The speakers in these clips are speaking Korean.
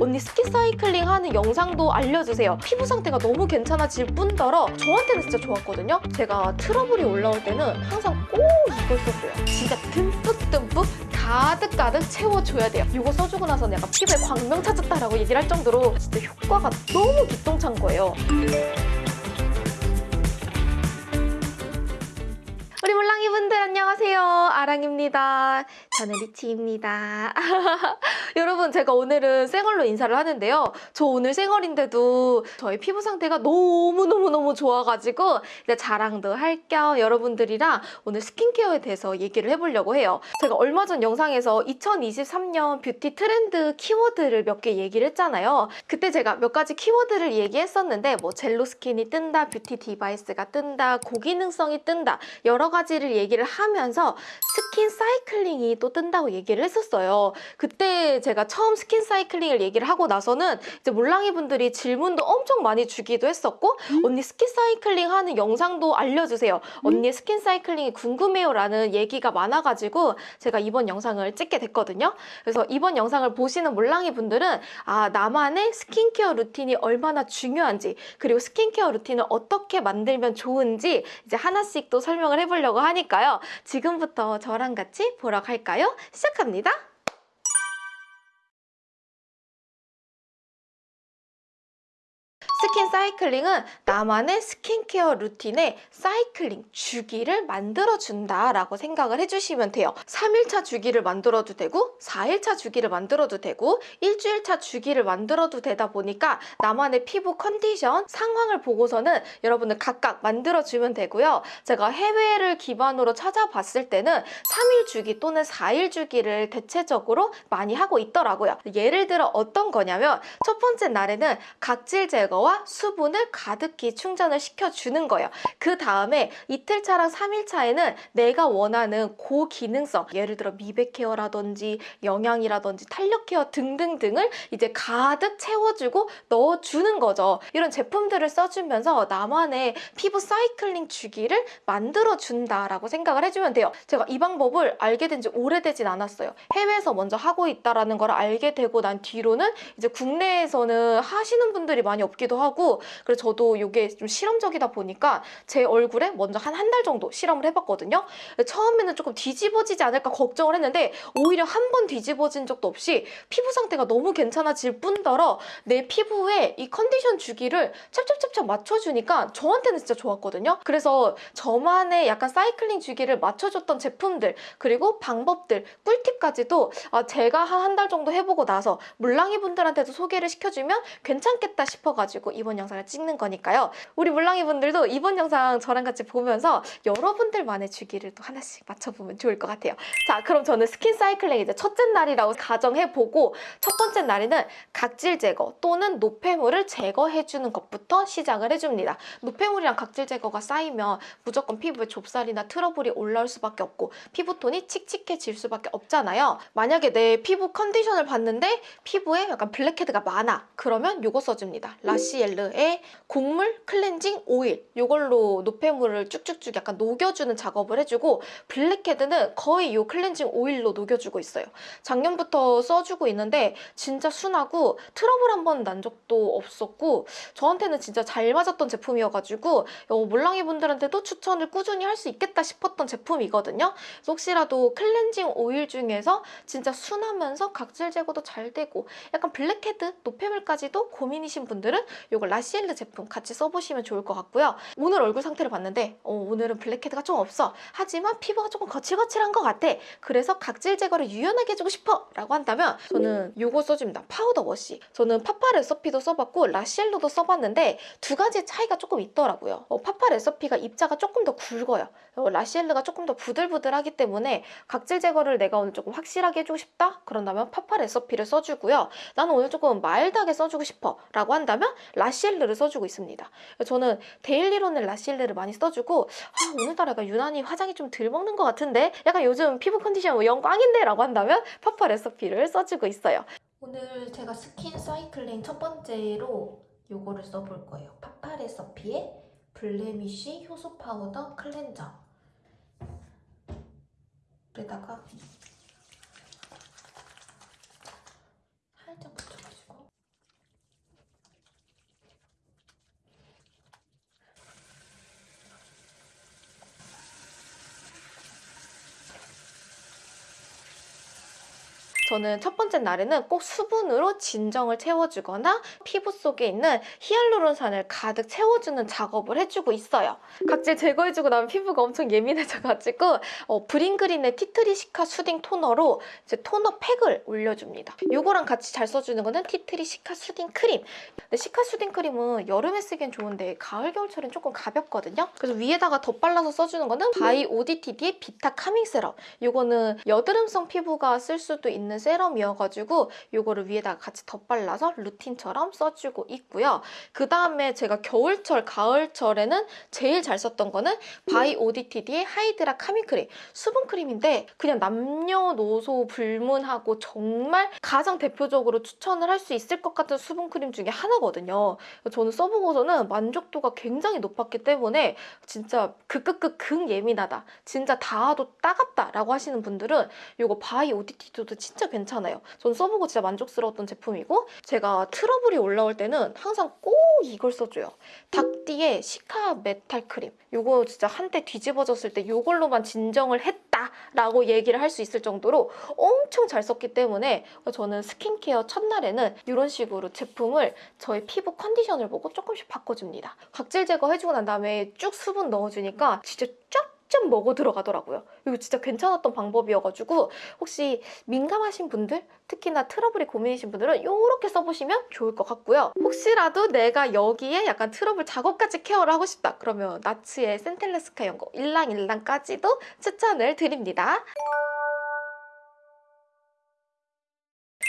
언니 skin cycling 하는 영상도 알려주세요. 피부 상태가 너무 괜찮아질 뿐더러 저한테는 진짜 좋았거든요. 제가 트러블이 올라올 때는 항상 꼭 이걸 썼어요. 진짜 듬뿍듬뿍 가득가득 채워줘야 돼요. 이거 써주고 나서는 약간 피부에 광명 찾았다라고 얘기를 할 정도로 진짜 효과가 너무 기똥찬 거예요. 우리 몰랑이 분들 안녕하세요. 아랑입니다. 저는 리치입니다. 여러분 제가 오늘은 생얼로 인사를 하는데요. 저 오늘 생얼인데도 저희 피부 상태가 너무너무너무 좋아가지고 이제 자랑도 할 겸 여러분들이랑 오늘 스킨케어에 대해서 얘기를 해보려고 해요. 제가 얼마 전 영상에서 2023년 뷰티 트렌드 키워드를 몇 개 얘기를 했잖아요. 그때 제가 몇 가지 키워드를 얘기했었는데 뭐 jello skin이 뜬다, 뷰티 디바이스가 뜬다, 고기능성이 뜬다 여러 가지를 얘기를 하면서 skin cycling이 또 뜬다고 얘기를 했었어요. 그때 제가 처음 skin cycling을 얘기를 하고 나서는 이제 몰랑이 분들이 질문도 엄청 많이 주기도 했었고 언니 skin cycling 하는 영상도 알려주세요. 언니의 skin cycling이 궁금해요 라는 얘기가 많아가지고 제가 이번 영상을 찍게 됐거든요. 그래서 이번 영상을 보시는 몰랑이 분들은 아 나만의 스킨케어 루틴이 얼마나 중요한지 그리고 스킨케어 루틴을 어떻게 만들면 좋은지 이제 하나씩 또 설명을 해보려고 하니까요. 지금부터 저랑 같이 보러 갈까요? 시작합니다. 사이클링은 나만의 스킨케어 루틴에 사이클링 주기를 만들어준다라고 생각을 해주시면 돼요. 3일차 주기를 만들어도 되고 4일차 주기를 만들어도 되고 일주일차 주기를 만들어도 되다 보니까 나만의 피부 컨디션, 상황을 보고서는 여러분들 각각 만들어주면 되고요. 제가 해외를 기반으로 찾아봤을 때는 3일 주기 또는 4일 주기를 대체적으로 많이 하고 있더라고요. 예를 들어 어떤 거냐면 첫 번째 날에는 각질 제거와 수분 을 가득히 충전을 시켜주는 거예요. 그 다음에 이틀차랑 3일차에는 내가 원하는 고기능성 예를 들어 미백 케어라든지 영양이라든지 탄력 케어 등등등을 이제 가득 채워주고 넣어주는 거죠. 이런 제품들을 써주면서 나만의 피부 사이클링 주기를 만들어준다라고 생각을 해주면 돼요. 제가 이 방법을 알게 된 지 오래되진 않았어요. 해외에서 먼저 하고 있다라는 걸 알게 되고 난 뒤로는 이제 국내에서는 하시는 분들이 많이 없기도 하고 그래서 저도 이게 좀 실험적이다 보니까 제 얼굴에 먼저 한 한 달 정도 실험을 해봤거든요. 처음에는 조금 뒤집어지지 않을까 걱정을 했는데 오히려 한 번 뒤집어진 적도 없이 피부 상태가 너무 괜찮아질 뿐더러 내 피부에 이 컨디션 주기를 찹찹찹찹 맞춰주니까 저한테는 진짜 좋았거든요. 그래서 저만의 약간 사이클링 주기를 맞춰줬던 제품들 그리고 방법들 꿀팁까지도 아, 제가 한 한 달 정도 해보고 나서 물랑이 분들한테도 소개를 시켜주면 괜찮겠다 싶어가지고 이번 영상 을 찍는 거니까요. 우리 물랑이 분들도 이번 영상 저랑 같이 보면서 여러분들만의 주기를 또 하나씩 맞춰보면 좋을 것 같아요. 자, 그럼 저는 skin cycling 이제 첫째 날이라고 가정해보고 첫 번째 날에는 각질 제거 또는 노폐물을 제거해주는 것부터 시작을 해줍니다. 노폐물이랑 각질 제거가 쌓이면 무조건 피부에 좁쌀이나 트러블이 올라올 수밖에 없고 피부톤이 칙칙해질 수밖에 없잖아요. 만약에 내 피부 컨디션을 봤는데 피부에 약간 블랙헤드가 많아. 그러면 이거 써줍니다. 라시엘르 의 곡물 클렌징 오일 이걸로 노폐물을 쭉쭉쭉 약간 녹여주는 작업을 해주고 블랙헤드는 거의 이 클렌징 오일로 녹여주고 있어요. 작년부터 써주고 있는데 진짜 순하고 트러블 한 번 난 적도 없었고 저한테는 진짜 잘 맞았던 제품이어가지고 어, 몰랑이 분들한테도 추천을 꾸준히 할 수 있겠다 싶었던 제품이거든요. 그래서 혹시라도 클렌징 오일 중에서 진짜 순하면서 각질 제거도 잘 되고 약간 블랙헤드 노폐물까지도 고민이신 분들은 이거 라시 엘르 제품 같이 써보시면 좋을 것 같고요. 오늘 얼굴 상태를 봤는데 어, 오늘은 블랙헤드가 좀 없어. 하지만 피부가 조금 거칠거칠한 것 같아. 그래서 각질 제거를 유연하게 해주고 싶어 라고 한다면 저는 이거 써줍니다. powder wash. 저는 파파 레서피도 써봤고 라시엘로도 써봤는데 두 가지 차이가 조금 있더라고요. 어, 파파 레서피가 입자가 조금 더 굵어요. 어, 라시엘르가 조금 더 부들부들하기 때문에 각질 제거를 내가 오늘 조금 확실하게 해주고 싶다? 그런다면 파파 레서피를 써주고요. 나는 오늘 조금 마일드하게 써주고 싶어 라고 한다면 라시엘 르를 써주고 있습니다. 저는 daily로는 라시엘르를 많이 써주고 아, 오늘따라 약간 유난히 화장이 좀 덜 먹는 것 같은데 약간 요즘 피부 컨디션 뭐 영 꽝인데 라고 한다면 파파 레서피를 써주고 있어요. 오늘 제가 skin cycling 첫 번째로 요거를 써볼 거예요. 파파 레서피의 blemish 효소 powder cleanser 에다가 살짝 묻혀가지고 저는 첫 번째 날에는 꼭 수분으로 진정을 채워주거나 피부 속에 있는 히알루론산을 가득 채워주는 작업을 해주고 있어요. 각질 제거해주고 나면 피부가 엄청 예민해져가지고 어, 브링그린의 티트리시카 soothing 토너로 이제 토너 팩을 올려줍니다. 이거랑 같이 잘 써주는 거는 티트리 시카 soothing 크림. 근데 시카 soothing 크림은 여름에 쓰기엔 좋은데 가을 겨울철엔 조금 가볍거든요. 그래서 위에다가 덧발라서 써주는 거는 바이 오디티디의 vita calming 세럼. 이거는 여드름성 피부가 쓸 수도 있는 세럼이어가지고 이거를 위에다가 같이 덧발라서 루틴처럼 써주고 있고요. 그 다음에 제가 겨울철, 가을철에는 제일 잘 썼던 거는 바이 오디티디의 hydra calming 크림. 수분 크림인데 그냥 남녀노소 불문하고 정말 가장 대표적으로 추천을 할 수 있을 것 같은 수분 크림 중에 하나거든요. 저는 써보고서는 만족도가 굉장히 높았기 때문에 진짜 극극극 극 예민하다. 진짜 닿아도 따갑다라고 하시는 분들은 이거 바이 오디티디도 진짜 괜찮아요. 전 써보고 진짜 만족스러웠던 제품이고 제가 트러블이 올라올 때는 항상 꼭 이걸 써줘요. 닥디의 시카 메탈 크림. 이거 진짜 한때 뒤집어졌을 때 이걸로만 진정을 했다라고 얘기를 할 수 있을 정도로 엄청 잘 썼기 때문에 저는 스킨케어 첫날에는 이런 식으로 제품을 저의 피부 컨디션을 보고 조금씩 바꿔줍니다. 각질 제거해주고 난 다음에 쭉 수분 넣어주니까 진짜 쫙 쫙 먹어 들어가더라고요. 이거 진짜 괜찮았던 방법이어가지고 혹시 민감하신 분들 특히나 트러블이 고민이신 분들은 이렇게 써보시면 좋을 것 같고요. 혹시라도 내가 여기에 약간 트러블 작업까지 케어를 하고 싶다 그러면 나츠의 센텔레스카 연고 일랑일랑까지도 추천을 드립니다.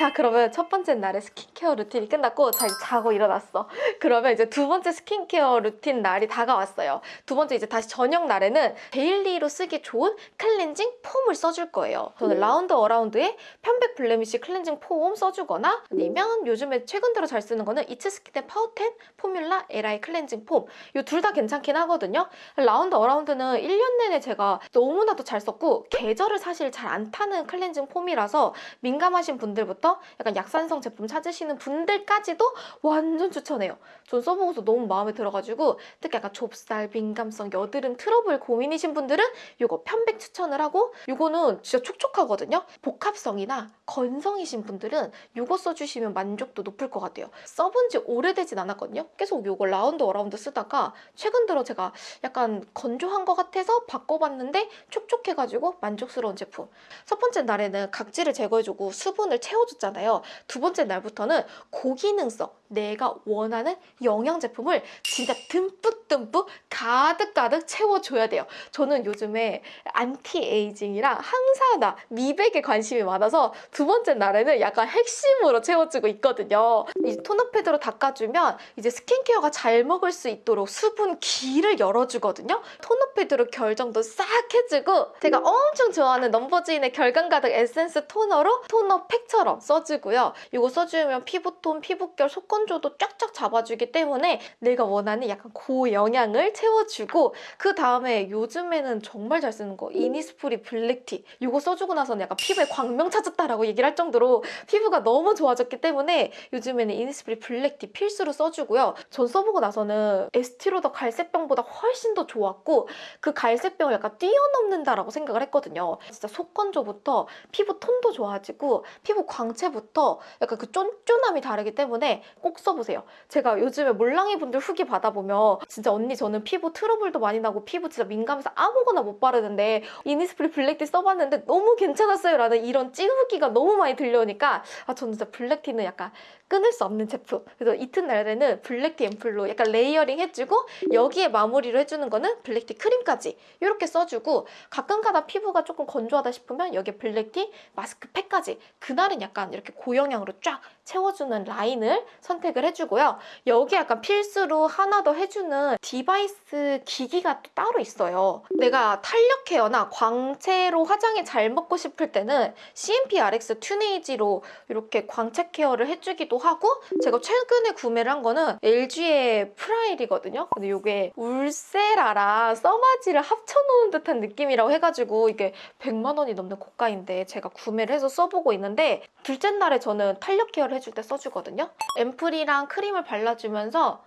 자 그러면 첫 번째 날의 스킨케어 루틴이 끝났고 자 자고 일어났어. 그러면 이제 두 번째 스킨케어 루틴 날이 다가왔어요. 두 번째 이제 다시 저녁 날에는 daily로 쓰기 좋은 클렌징 폼을 써줄 거예요. 저는 라운드 어라운드의 편백 blemish 클렌징 폼 써주거나 아니면 요즘에 최근 들어 잘 쓰는 거는 이츠스키텐 파우텐 포뮬라 LI 클렌징 폼. 이 둘 다 괜찮긴 하거든요. 라운드 어라운드는 1년 내내 제가 너무나도 잘 썼고 계절을 사실 잘 안 타는 클렌징 폼이라서 민감하신 분들부터 약간 약산성 제품 찾으시는 분들까지도 완전 추천해요. 전 써보고서 너무 마음에 들어가지고 특히 약간 좁쌀, 민감성, 여드름, 트러블 고민이신 분들은 이거 편백 추천을 하고 이거는 진짜 촉촉하거든요. 복합성이나 건성이신 분들은 이거 써주시면 만족도 높을 것 같아요. 써본 지 오래되진 않았거든요. 계속 이거 라운드 어라운드 쓰다가 최근 들어 제가 약간 건조한 것 같아서 바꿔봤는데 촉촉해가지고 만족스러운 제품. 첫 번째 날에는 각질을 제거해주고 수분을 채워줬 했잖아요. 두 번째 날부터는 고기능성, 내가 원하는 영양 제품을 진짜 듬뿍듬뿍 가득가득 채워줘야 돼요. 저는 요즘에 안티에이징이랑 항산화, 미백에 관심이 많아서 두 번째 날에는 약간 핵심으로 채워주고 있거든요. 이 토너 패드로 닦아주면 이제 스킨케어가 잘 먹을 수 있도록 수분 길을 열어주거든요. 토너 패드로 결 정돈 싹 해주고 제가 엄청 좋아하는 넘버즈인의 결광 가득 에센스 토너로 토너 팩처럼 써주고요. 이거 써주면 피부톤, 피부결, 속건조도 쫙쫙 잡아주기 때문에 내가 원하는 약간 고영양을 채워주고 그 다음에 요즘에는 정말 잘 쓰는 거 이니스프리 블랙티 이거 써주고 나서는 약간 피부에 광명 찾았다라고 얘기를 할 정도로 피부가 너무 좋아졌기 때문에 요즘에는 이니스프리 블랙티 필수로 써주고요. 전 써보고 나서는 에스티로더 갈색병보다 훨씬 더 좋았고 그 갈색병을 약간 뛰어넘는다라고 생각을 했거든요. 진짜 속건조부터 피부 톤도 좋아지고 피부 광 자체부터 약간 그 쫀쫀함이 다르기 때문에 꼭 써보세요. 제가 요즘에 몰랑이 분들 후기 받아보면 진짜 언니 저는 피부 트러블도 많이 나고 피부 진짜 민감해서 아무거나 못 바르는데 이니스프리 블랙티 써봤는데 너무 괜찮았어요 라는 이런 찐 후기가 너무 많이 들려오니까 아 저는 진짜 블랙티는 약간 끊을 수 없는 제품. 그래서 이튿날에는 블랙티 앰플로 약간 레이어링 해주고 여기에 마무리를 해주는 거는 블랙티 크림까지 이렇게 써주고 가끔가다 피부가 조금 건조하다 싶으면 여기에 블랙티 마스크팩까지 그날은 약간 이렇게 고영양으로 쫙 채워주는 라인을 선택을 해주고요. 여기 약간 필수로 하나 더 해주는 디바이스 기기가 또 따로 있어요. 내가 탄력 케어나 광채로 화장이 잘 먹고 싶을 때는 CNP Rx 튠에이지로 이렇게 광채 케어를 해주기도 하고 제가 최근에 구매를 한 거는 LG의 프라엘이거든요. 근데 이게 울세라랑 써마지를 합쳐놓은 듯한 느낌이라고 해가지고 이게 100만 원이 넘는 고가인데 제가 구매를 해서 써보고 있는데 둘째 날에 저는 탄력 케어를 해줄 때 써주거든요. 앰플이랑 크림을 발라주면서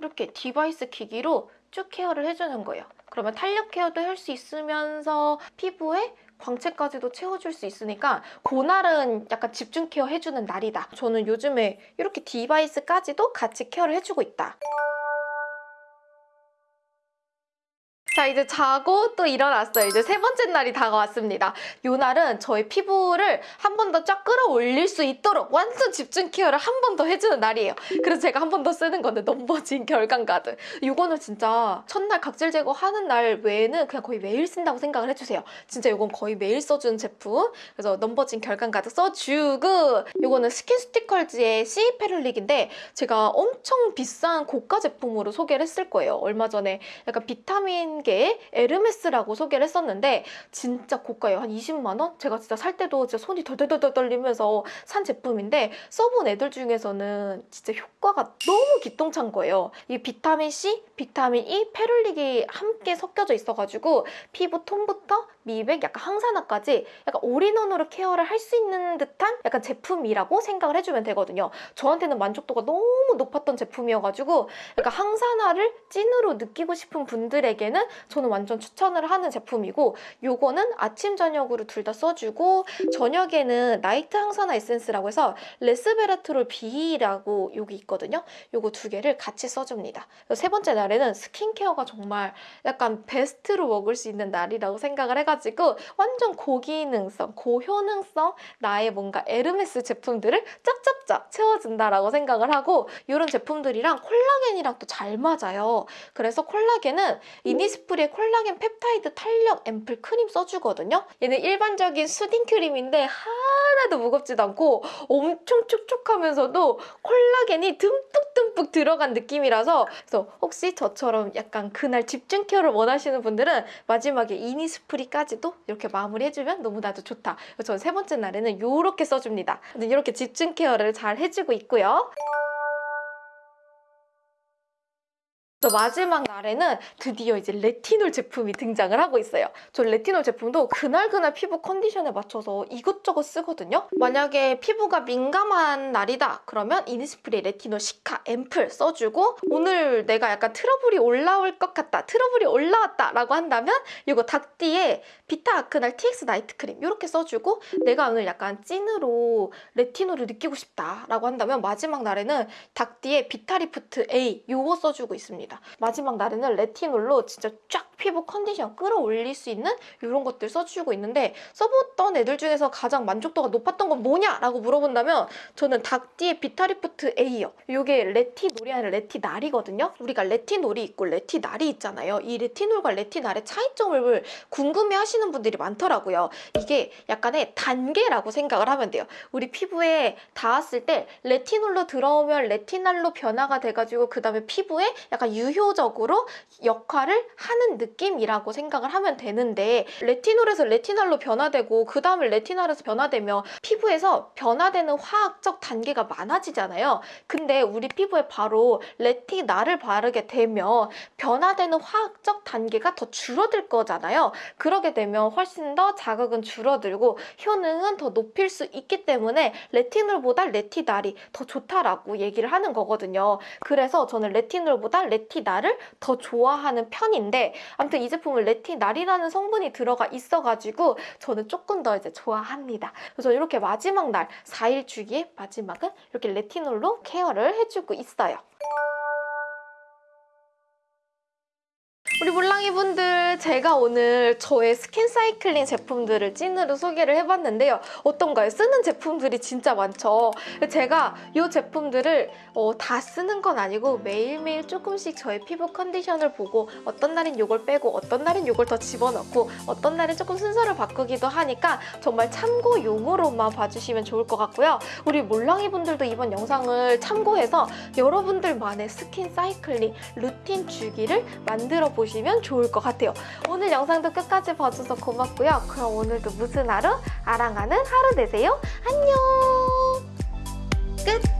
이렇게 디바이스 기기로 쭉 케어를 해주는 거예요. 그러면 탄력 케어도 할 수 있으면서 피부에 광채까지도 채워줄 수 있으니까 그날은 약간 집중 케어 해주는 날이다. 저는 요즘에 이렇게 디바이스까지도 같이 케어를 해주고 있다. 자 이제 자고 또 일어났어요. 이제 세 번째 날이 다가왔습니다. 이 날은 저의 피부를 한 번 더 쫙 끌어올릴 수 있도록 완전 집중 케어를 한 번 더 해주는 날이에요. 그래서 제가 한 번 더 쓰는 건데 넘버즈인 결광 가득. 이거는 진짜 첫날 각질 제거하는 날 외에는 그냥 거의 매일 쓴다고 생각을 해주세요. 진짜 이건 거의 매일 써주는 제품. 그래서 넘버즈인 결광 가득 써주고 이거는 스킨수티컬즈의 C 페룰릭인데 제가 엄청 비싼 고가 제품으로 소개를 했을 거예요. 얼마 전에 약간 비타민계 에르메스라고 소개를 했었는데 진짜 고가예요. 한 20만 원? 제가 진짜 살 때도 진짜 손이 덜덜덜 떨리면서 산 제품인데 써본 애들 중에서는 진짜 효과가 너무 기똥찬 거예요. 이 비타민 C, 비타민 E, 페룰릭이 함께 섞여져 있어가지고 피부 톤부터 미백, 약간 항산화까지 약간 올인원으로 케어를 할 수 있는 듯한 약간 제품이라고 생각을 해주면 되거든요. 저한테는 만족도가 너무 높았던 제품이어가지고 약간 항산화를 찐으로 느끼고 싶은 분들에게는 저는 완전 추천을 하는 제품이고 요거는 아침 저녁으로 둘 다 써주고 저녁에는 나이트 항산화 에센스라고 해서 레스베라트롤 B라고 여기 있거든요. 요거 두 개를 같이 써줍니다. 세 번째 날에는 스킨케어가 정말 약간 베스트로 먹을 수 있는 날이라고 생각을 해가지고 완전 고기능성, 고효능성 나의 뭔가 에르메스 제품들을 쫙쫙쫙 채워준다라고 생각을 하고 이런 제품들이랑 콜라겐이랑 또 잘 맞아요. 그래서 콜라겐은 이니스프리의 콜라겐 펩타이드 탄력 앰플 크림 써주거든요. 얘는 일반적인 수딩 크림인데 하나도 무겁지도 않고 엄청 촉촉하면서도 콜라겐이 듬뿍듬뿍 들어간 느낌이라서 그래서 혹시 저처럼 약간 그날 집중 케어를 원하시는 분들은 마지막에 이니스프리까지도 이렇게 마무리해주면 너무나도 좋다. 저는 세 번째 날에는 이렇게 써줍니다. 이렇게 집중 케어를 잘 해주고 있고요. 또 마지막 날에는 드디어 이제 레티놀 제품이 등장을 하고 있어요. 저 레티놀 제품도 그날그날 피부 컨디션에 맞춰서 이것저것 쓰거든요. 만약에 피부가 민감한 날이다 그러면 이니스프리 레티놀 시카 앰플 써주고 오늘 내가 약간 트러블이 올라올 것 같다 트러블이 올라왔다 라고 한다면 이거 닥디의 비타 아크날 TX 나이트 크림 이렇게 써주고 내가 오늘 약간 찐으로 레티놀을 느끼고 싶다 라고 한다면 마지막 날에는 닥디의 비타리프트 A 이거 써주고 있습니다. 마지막 날에는 레티놀로 진짜 쫙 피부 컨디션 끌어올릴 수 있는 이런 것들 써주고 있는데 써봤던 애들 중에서 가장 만족도가 높았던 건 뭐냐라고 물어본다면 저는 닥디의 비타리프트 A요. 이게 레티놀이 아니라 레티날이거든요. 우리가 레티놀이 있고 레티날이 있잖아요. 이 레티놀과 레티날의 차이점을 궁금해하시는 분들이 많더라고요. 이게 약간의 단계라고 생각을 하면 돼요. 우리 피부에 닿았을 때 레티놀로 들어오면 레티날로 변화가 돼가지고 그 다음에 피부에 약간 유효적으로 역할을 하는 느낌이라고 생각을 하면 되는데 레티놀에서 레티날로 변화되고 그 다음에 레티날에서 변화되면 피부에서 변화되는 화학적 단계가 많아지잖아요. 근데 우리 피부에 바로 레티날을 바르게 되면 변화되는 화학적 단계가 더 줄어들 거잖아요. 그러게 되면 훨씬 더 자극은 줄어들고 효능은 더 높일 수 있기 때문에 레티놀보다 레티날이 더 좋다라고 얘기를 하는 거거든요. 그래서 저는 레티놀보다 레티날을 더 좋아하는 편인데 아무튼 이 제품은 레티날이라는 성분이 들어가 있어가지고 저는 조금 더 이제 좋아합니다. 그래서 이렇게 마지막 날 4일 주기의 마지막은 이렇게 레티놀로 케어를 해주고 있어요. 우리 몰랑이 분들 제가 오늘 저의 skin cycling 제품들을 찐으로 소개를 해봤는데요. 어떤가요? 쓰는 제품들이 진짜 많죠. 제가 이 제품들을 어, 다 쓰는 건 아니고 매일매일 조금씩 저의 피부 컨디션을 보고 어떤 날엔 이걸 빼고 어떤 날엔 이걸 더 집어넣고 어떤 날엔 조금 순서를 바꾸기도 하니까 정말 참고용으로만 봐주시면 좋을 것 같고요. 우리 몰랑이 분들도 이번 영상을 참고해서 여러분들만의 skin cycling 루틴 주기를 만들어 보시면 좋을 것 같아요. 오늘 영상도 끝까지 봐줘서 고맙고요. 그럼 오늘도 무슨 하루? 아랑하는 하루 되세요. 안녕! 끝!